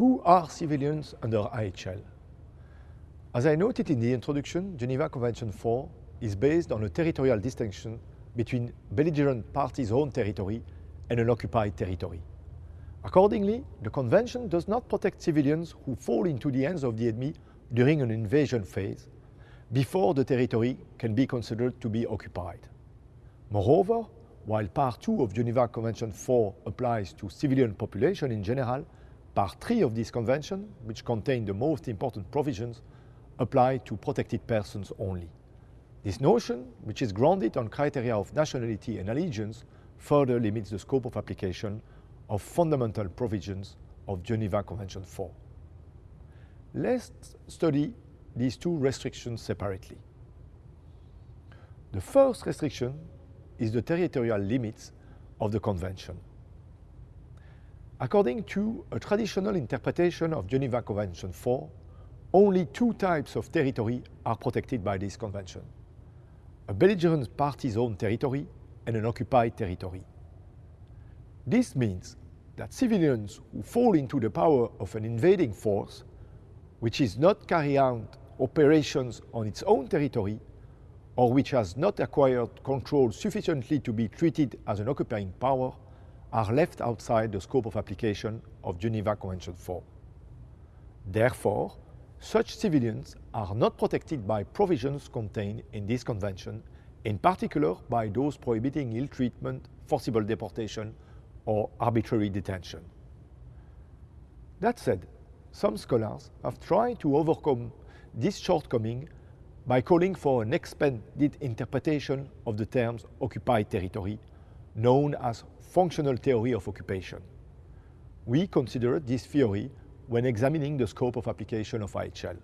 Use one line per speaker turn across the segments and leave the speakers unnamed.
Who are civilians under IHL? As I noted in the introduction, Geneva Convention 4 is based on a territorial distinction between belligerent parties' own territory and an occupied territory. Accordingly, the Convention does not protect civilians who fall into the hands of the enemy during an invasion phase, before the territory can be considered to be occupied. Moreover, while Part 2 of Geneva Convention 4 applies to civilian population in general, Part 3 of this convention, which contain the most important provisions, apply to protected persons only. This notion, which is grounded on criteria of nationality and allegiance, further limits the scope of application of fundamental provisions of Geneva Convention 4. Let's study these two restrictions separately. The first restriction is the territorial limits of the Convention. According to a traditional interpretation of Geneva Convention 4, only two types of territory are protected by this convention. A belligerent party's own territory and an occupied territory. This means that civilians who fall into the power of an invading force, which is not carrying out operations on its own territory, or which has not acquired control sufficiently to be treated as an occupying power, are left outside the scope of application of Geneva Convention 4. Therefore, such civilians are not protected by provisions contained in this convention, in particular by those prohibiting ill treatment, forcible deportation, or arbitrary detention. That said, some scholars have tried to overcome this shortcoming by calling for an expanded interpretation of the terms occupied territory, known as functional theory of occupation. We consider this theory when examining the scope of application of IHL.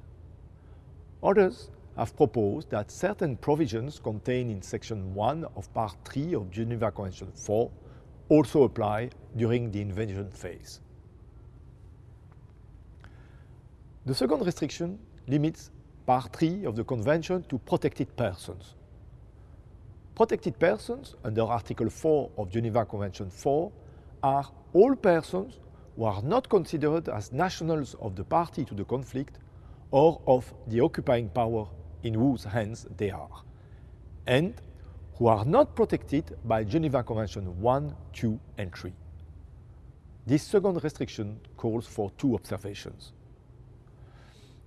Others have proposed that certain provisions contained in Section 1 of Part 3 of Geneva Convention 4 also apply during the invasion phase. The second restriction limits Part 3 of the Convention to protected persons. Protected persons under Article 4 of Geneva Convention 4 are all persons who are not considered as nationals of the party to the conflict or of the occupying power in whose hands they are, and who are not protected by Geneva Convention 1, 2 and 3. This second restriction calls for two observations.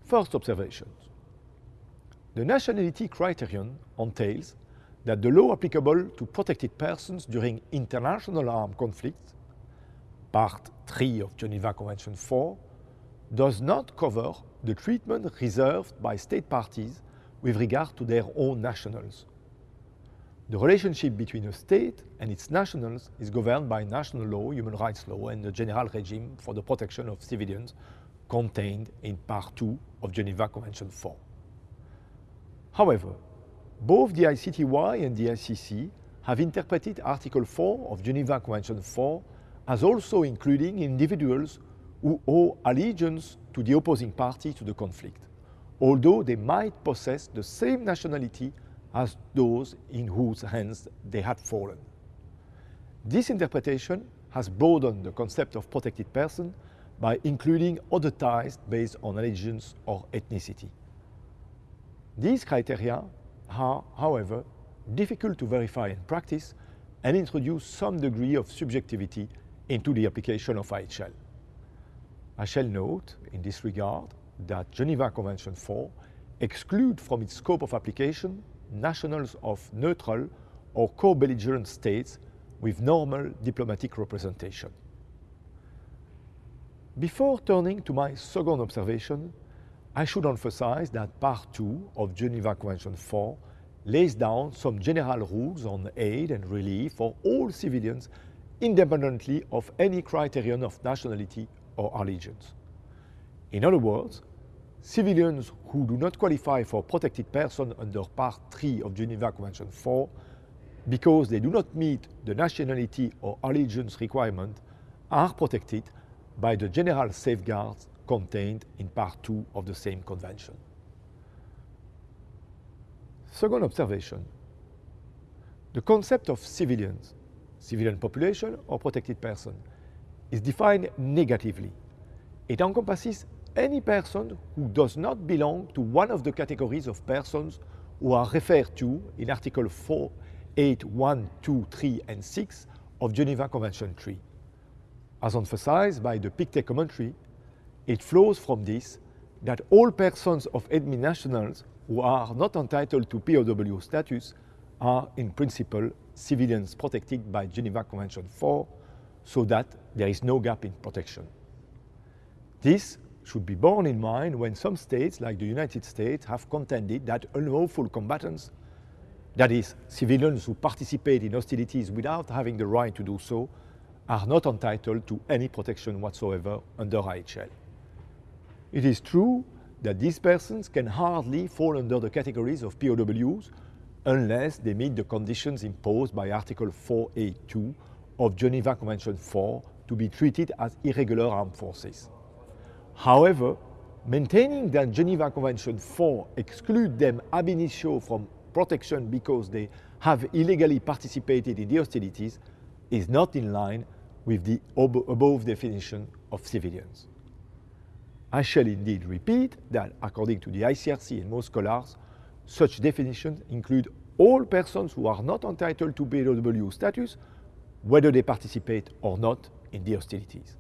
First observation. The nationality criterion entails that the law applicable to protected persons during international armed conflicts Part 3 of Geneva Convention 4, does not cover the treatment reserved by state parties with regard to their own nationals. The relationship between a state and its nationals is governed by national law, human rights law, and the general regime for the protection of civilians contained in Part 2 of Geneva Convention 4. However, both the ICTY and the ICC have interpreted Article 4 of Geneva Convention 4 as also including individuals who owe allegiance to the opposing party to the conflict, although they might possess the same nationality as those in whose hands they had fallen. This interpretation has broadened the concept of protected person by including other ties based on allegiance or ethnicity. These criteria are, however, difficult to verify in practice and introduce some degree of subjectivity into the application of IHL. I shall note in this regard that Geneva Convention 4 exclude from its scope of application nationals of neutral or co-belligerent states with normal diplomatic representation. Before turning to my second observation, I should emphasize that Part 2 of Geneva Convention 4 lays down some general rules on aid and relief for all civilians independently of any criterion of nationality or allegiance. In other words, civilians who do not qualify for protected person under Part 3 of Geneva Convention 4 because they do not meet the nationality or allegiance requirement are protected by the general safeguards contained in Part 2 of the same convention. Second observation. The concept of civilians civilian population or protected person, is defined negatively It encompasses any person who does not belong to one of the categories of persons who are referred to in Article 4, 8, 1, 2, 3, and 6 of Geneva Convention 3. As emphasized by the Pictet commentary, it flows from this that all persons of enemy nationals who are not entitled to POW status are in principle civilians protected by Geneva Convention 4 so that there is no gap in protection. This should be borne in mind when some states, like the United States, have contended that unlawful combatants, that is, civilians who participate in hostilities without having the right to do so, are not entitled to any protection whatsoever under IHL. It is true that these persons can hardly fall under the categories of POWs unless they meet the conditions imposed by Article 4A2 of Geneva Convention 4 to be treated as irregular armed forces. However, maintaining that Geneva Convention 4 exclude them ab initio from protection because they have illegally participated in the hostilities is not in line with the above definition of civilians. I shall indeed repeat that according to the ICRC and most scholars, such definitions include all persons who are not entitled to POW status, whether they participate or not in the hostilities.